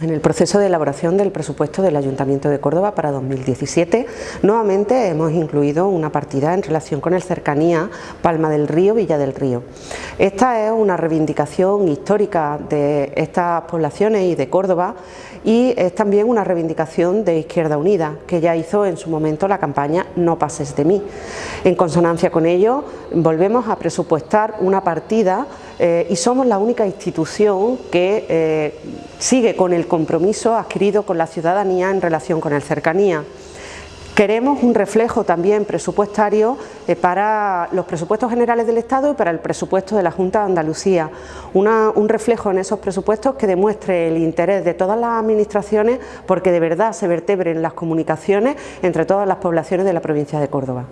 En el proceso de elaboración del presupuesto del Ayuntamiento de Córdoba para 2017, nuevamente hemos incluido una partida en relación con el cercanía Palma del Río, Villa del Río. Esta es una reivindicación histórica de estas poblaciones y de Córdoba y es también una reivindicación de Izquierda Unida, que ya hizo en su momento la campaña No pases de mí. En consonancia con ello, volvemos a presupuestar una partida eh, y somos la única institución que eh, sigue con el compromiso adquirido con la ciudadanía en relación con el cercanía. Queremos un reflejo también presupuestario eh, para los presupuestos generales del Estado y para el presupuesto de la Junta de Andalucía. un reflejo en esos presupuestos que demuestre el interés de todas las administraciones porque de verdad se vertebren las comunicaciones entre todas las poblaciones de la provincia de Córdoba.